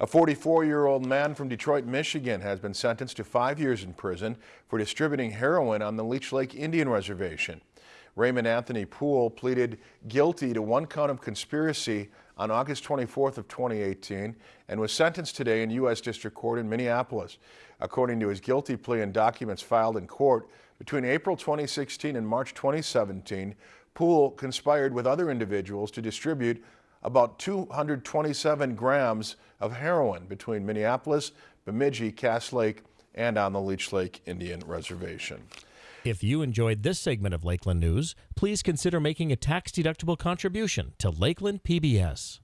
A 44-year-old man from Detroit, Michigan has been sentenced to five years in prison for distributing heroin on the Leech Lake Indian Reservation. Raymond Anthony Poole pleaded guilty to one count of conspiracy on August 24th of 2018 and was sentenced today in U.S. District Court in Minneapolis. According to his guilty plea and documents filed in court, between April 2016 and March 2017, Poole conspired with other individuals to distribute about 227 grams of heroin between Minneapolis, Bemidji, Cass Lake, and on the Leech Lake Indian Reservation. If you enjoyed this segment of Lakeland News, please consider making a tax-deductible contribution to Lakeland PBS.